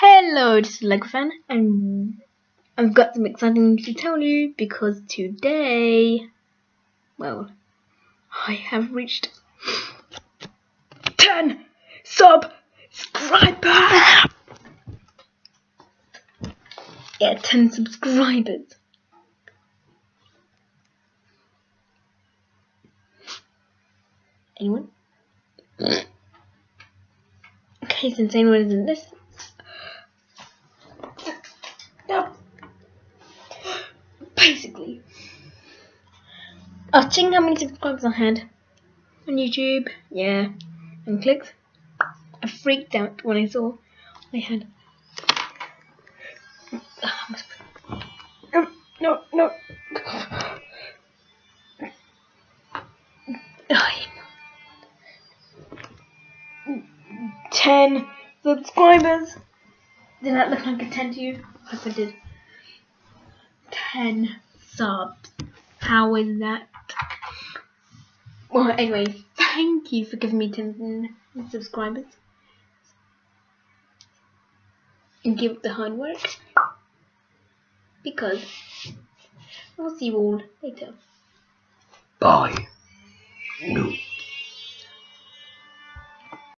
Hello, this is Lego fan, and I've got some exciting news to tell you because today, well, I have reached 10 subscribers! Yeah, 10 subscribers. Anyone? Okay, insane anyone isn't this. No. Basically, I was checking how many subscribers I had on YouTube. Yeah, and clicks. I freaked out when I saw I had. No, no, no. Ten subscribers. Did that look like a ten to you? Yes, I did. Ten subs. How is that? Well, anyway, thank you for giving me ten subscribers. And give it the hard work. Because I'll see you all later. Bye. No.